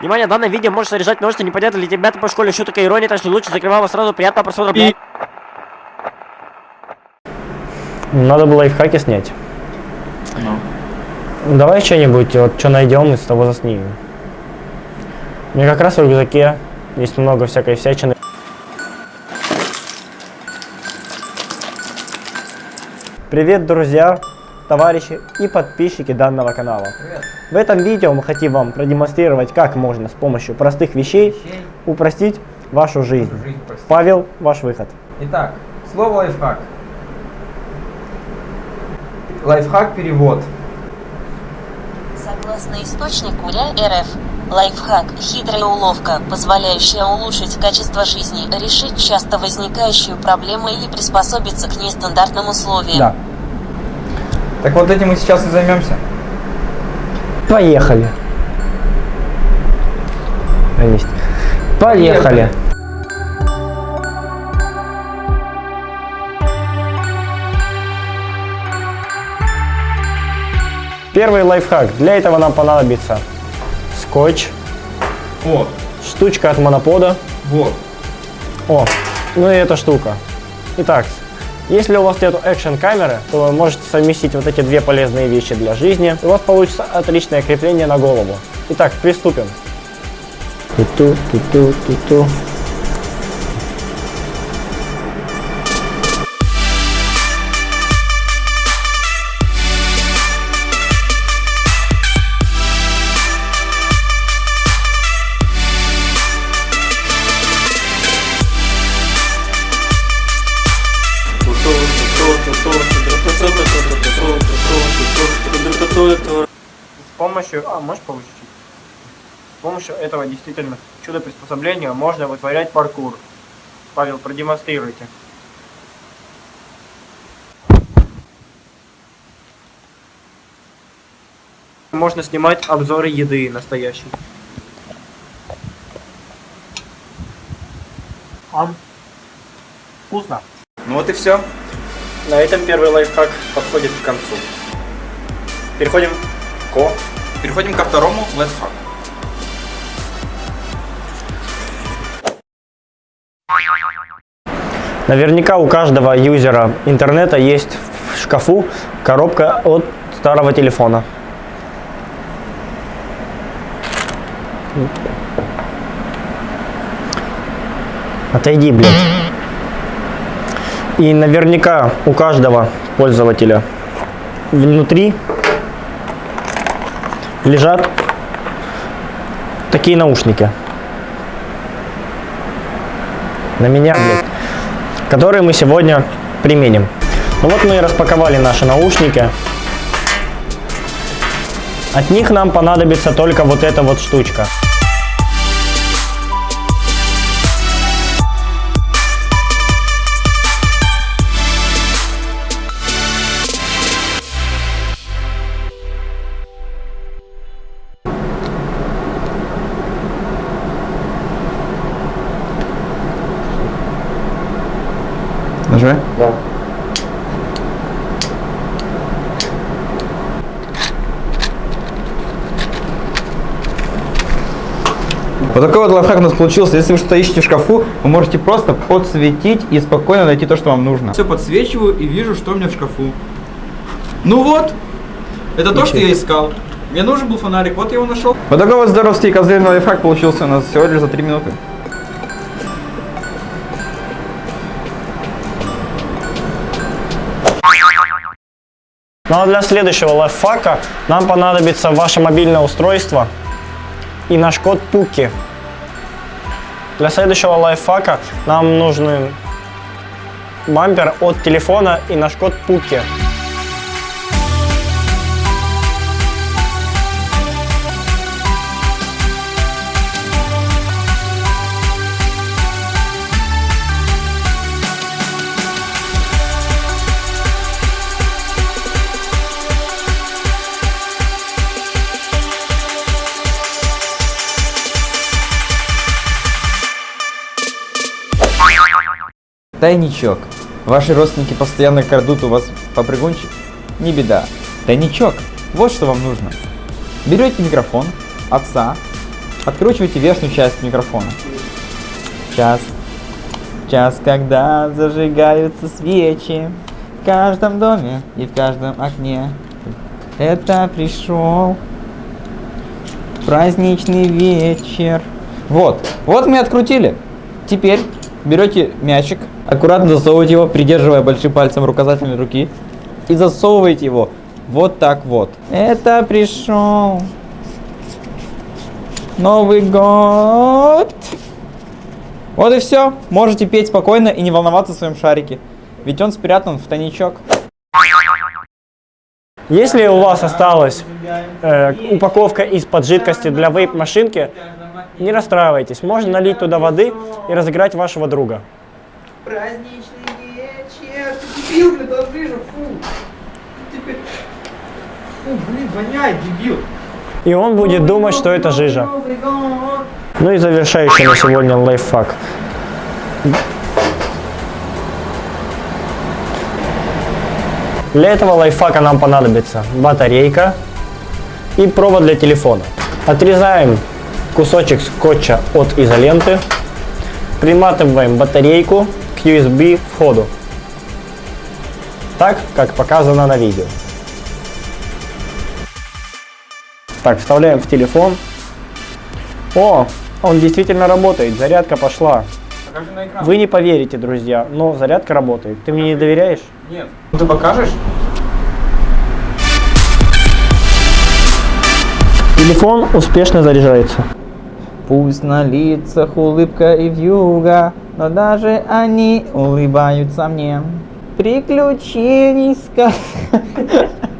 Внимание, данное видео может содержать множество непонятных для тебя по школе шуток и иронии, так что лучше закрывай его сразу. Приятного просмотра, блядь. Надо было лайфхаки снять. Ну. Давай что-нибудь, вот что найдем, из того заснимем. У меня как раз в рюкзаке есть много всякой всячины. Привет, друзья, товарищи и подписчики данного канала. В этом видео мы хотим вам продемонстрировать, как можно с помощью простых вещей упростить вашу жизнь. Жизнь. Павел, ваш выход. Итак, слово лайфхак. Лайфхак перевод. Согласно источнику РЯ РФ, лайфхак – хитрая уловка, позволяющая улучшить качество жизни, решить часто возникающую проблему или приспособиться к нестандартным условиям. Да. Так вот этим мы сейчас и займемся. Поехали. На месте. Поехали. Первый лайфхак. Для этого нам понадобится скотч, Вот, штучка от монопода. вот. О, ну и эта штука. Итак, если у вас нет экшен камеры, то вы можете совместить вот эти две полезные вещи для жизни. И у вас получится отличное крепление на голову. Итак, приступим. Ту-ту, ту-ту, ту-ту. С помощью, а можешь повыше чуть? С помощью этого действительно чудо приспособления можно вытворять паркур. Павел, продемонстрируйте. Можно снимать обзоры еды настоящей. Ам. Вкусно. Ну вот и все. На этом первый лайфхак подходит к концу. Переходим к Переходим ко второму лайфхаку. Наверняка у каждого юзера интернета есть в шкафу коробка от старого телефона. Отойди, блядь. И наверняка у каждого пользователя внутри лежат такие наушники. На меня, блядь которые мы сегодня применим. Ну вот мы и распаковали наши наушники. От них нам понадобится только вот эта вот штучка. Нажимай. Да. Вот такой вот лайфхак у нас получился. Если вы что-то ищете в шкафу, вы можете просто подсветить и спокойно найти то, что вам нужно. Все подсвечиваю и вижу, что у меня в шкафу. Ну вот, это то, что я искал. Мне нужен был фонарик, вот я его нашел. Вот такой вот здоровский козырный лайфхак получился у нас всего лишь за 3 минуты. Ну а для следующего лайфхака нам понадобится ваше мобильное устройство и наш код Пуки. Для следующего лайфхака нам нужны бампер от телефона и наш код Пуки. Тайничок. Ваши родственники постоянно крадут у вас попрыгунчик? Не беда. Тайничок. Вот что вам нужно. Берете микрофон отца, Откручивайте верхнюю часть микрофона. Час. Час, когда зажигаются свечи в каждом доме и в каждом окне. Это пришел праздничный вечер. Вот, вот мы открутили. Теперь берете мячик, аккуратно засовываете его, придерживая большим пальцем указательной руки, и засовываете его вот так вот. Это пришел Новый год. Вот и все. Можете петь спокойно и не волноваться в своем шарике. Ведь он спрятан в тайничок. Если у вас осталась э, упаковка из-под жидкости для вейп-машинки, не расстраивайтесь. Можно налить туда воды и разыграть вашего друга. Праздничный вечер. Ты дебил, блин, ближе, фу. Теперь... Фу, блин, воняет, дебил. И он будет думать, что это жижа. Ну и завершающий на сегодня лайфхак. Для этого лайфхака нам понадобится батарейка и провод для телефона. Отрезаем кусочек скотча от изоленты, приматываем батарейку к USB входу, так как показано на видео. Так, вставляем в телефон. О, он действительно работает, зарядка пошла. Вы не поверите, друзья, но зарядка работает. Ты мне не доверяешь? Нет. Ну ты покажешь? Телефон успешно заряжается. Пусть на лицах улыбка и вьюга, но даже они улыбаются мне. Приключений ска...